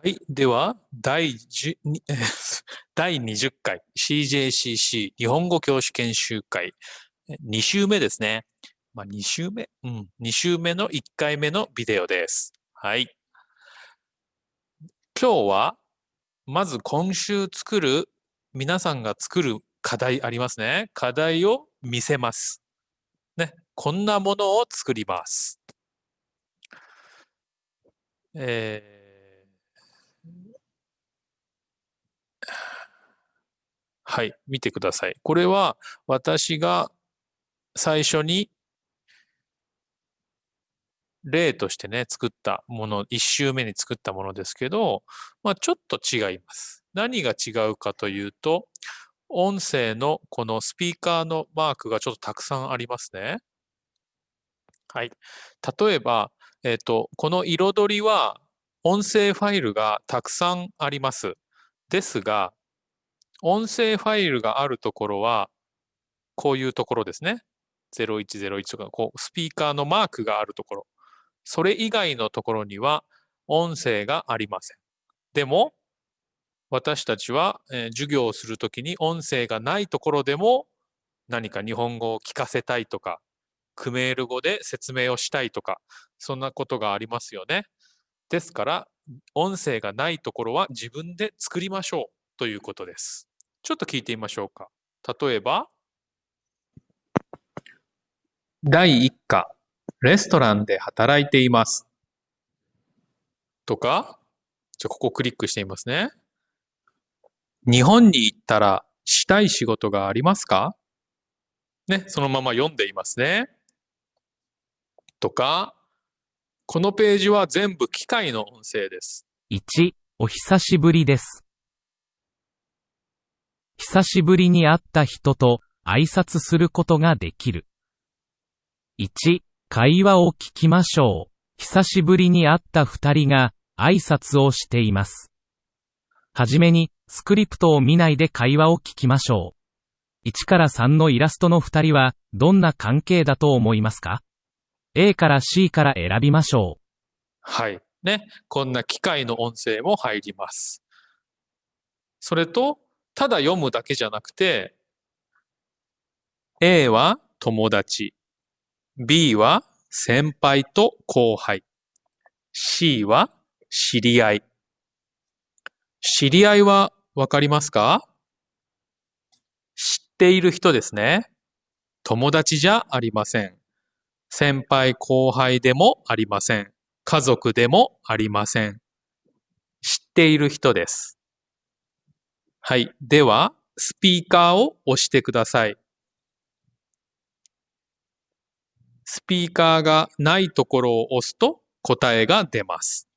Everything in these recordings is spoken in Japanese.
はい。では、第10 第20回 CJCC 日本語教師研修会2週目ですね。まあ、2週目？うん。2週目の1回目のビデオです。はい。今日は、まず今週作る、皆さんが作る課題ありますね。課題を見せます。ね。こんなものを作ります。えーはい、見てください。これは私が最初に例としてね、作ったもの、1週目に作ったものですけど、まあ、ちょっと違います。何が違うかというと、音声のこのスピーカーのマークがちょっとたくさんありますね。はい。例えば、えっ、と、この彩りは音声ファイルがたくさんあります。ですが、音声ファイルがあるところは、こういうところですね。0101とか、こう、スピーカーのマークがあるところ。それ以外のところには、音声がありません。でも、私たちは、えー授業をするときに音声がないところでも、何か日本語を聞かせたいとか、クメール語で説明をしたいとか、そんなことがありますよね。ですから、音声がないところは自分で作りましょうということです。ちょっと聞いてみましょうか。例えば、第1課、レストランで働いています。とか、じゃあここクリックしてみますね。日本に行ったらしたい仕事がありますか？ね、そのまま読んでいますね。とか、このページは全部機械の音声です。1、お久しぶりです。久しぶりに会った人と挨拶することができる。1、会話を聞きましょう。久しぶりに会った二人が挨拶をしています。はじめに、スクリプトを見ないで会話を聞きましょう。1から3のイラストの二人は、どんな関係だと思いますか ?A から C から選びましょう。はい。ね。こんな機械の音声も入ります。それと、ただ読むだけじゃなくて、A は友達、B は先輩と後輩、C は知り合い。知り合いはわかりますか？知っている人ですね。友達じゃありません。先輩後輩でもありません。家族でもありません。知っている人です。はい。では、スピーカーを押してください。スピーカーがないところを押すと答えが出ます。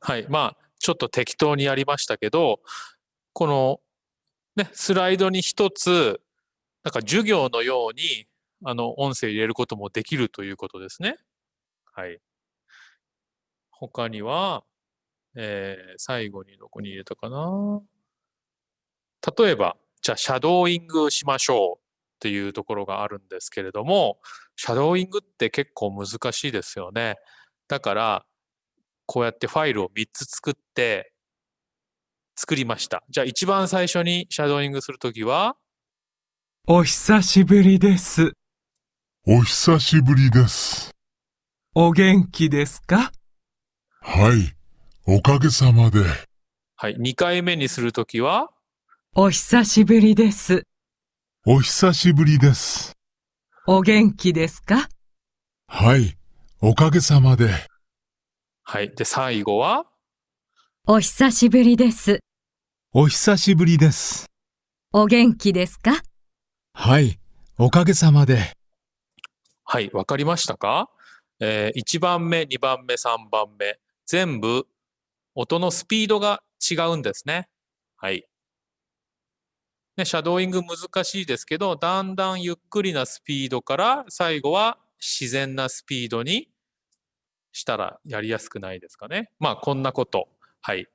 はい。まあ、ちょっと適当にやりましたけど、この、ね、スライドに一つ、なんか授業のように、あの、音声入れることもできるということですね。はい。他には、えー最後にどこに入れたかな例えば、じゃあ、シャドーイングしましょうっていうところがあるんですけれども、シャドーイングって結構難しいですよね。だから、こうやってファイルを3つ作って、作りました。じゃあ、一番最初にシャドーイングするときは、お久しぶりです。お久しぶりです。お元気ですか？はい。おかげさまで。はい、2回目にするときは、お久しぶりです。お久しぶりです。お元気ですか？はい。おかげさまで。はい。で、最後は、お久しぶりです。お久しぶりです。お元気ですか？はい。おかげさまで。はい、わかりましたか？えー、1番目、2番目、3番目、全部音のスピードが違うんですね。はい。ね、シャドーイング難しいですけど、だんだんゆっくりなスピードから、最後は自然なスピードにしたらやりやすくないですかね。まあ、こんなこと。はい。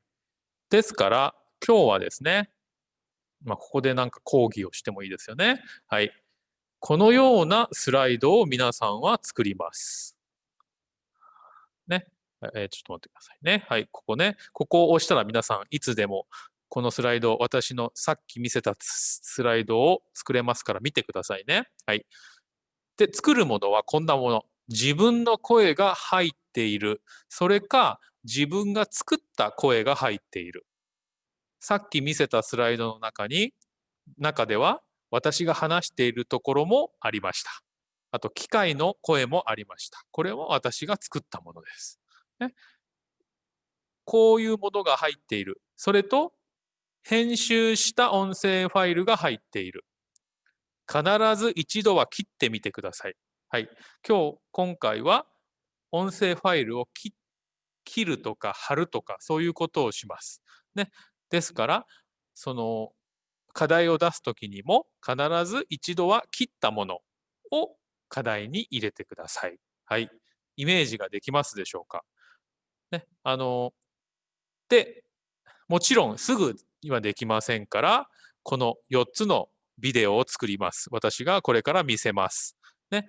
ですから、今日はですね、まあ、ここでなんか講義をしてもいいですよね。はい。このようなスライドを皆さんは作ります。えーちょっと待ってくださいね。はい、ここね。ここを押したら皆さんいつでもこのスライド、私のさっき見せたスライドを作れますから見てくださいね。はい。で、作るものはこんなもの。自分の声が入っている。それか、自分が作った声が入っている。さっき見せたスライドの中に、中では私が話しているところもありました。あと、機械の声もありました。これも私が作ったものです。ね、こういうものが入っている。それと、編集した音声ファイルが入っている。必ず一度は切ってみてください。はい。今日、今回は音声ファイルを切るとか貼るとかそういうことをします。ね。ですから、その課題を出すときにも必ず一度は切ったものを課題に入れてください。はい。イメージができますでしょうか？ね。あの、で、もちろんすぐにはできませんから、この4つのビデオを作ります。私がこれから見せます。ね。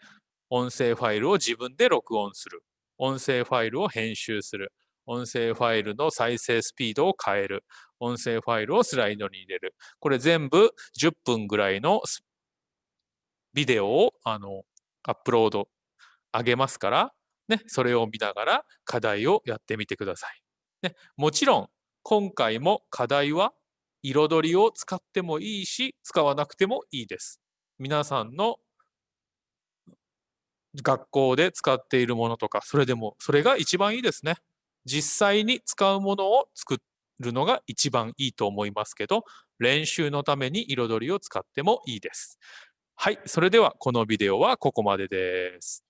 音声ファイルを自分で録音する。音声ファイルを編集する。音声ファイルの再生スピードを変える。音声ファイルをスライドに入れる。これ全部10分ぐらいのビデオをあのアップロード上げますから、ね、それを見ながら課題をやってみてください。ね、もちろん今回も課題は彩りを使ってもいいし、使わなくてもいいです。皆さんの学校で使っているものとか、それでも、それが一番いいですね。実際に使うものを作るのが一番いいと思いますけど、練習のために彩りを使ってもいいです。はい、それではこのビデオはここまでです。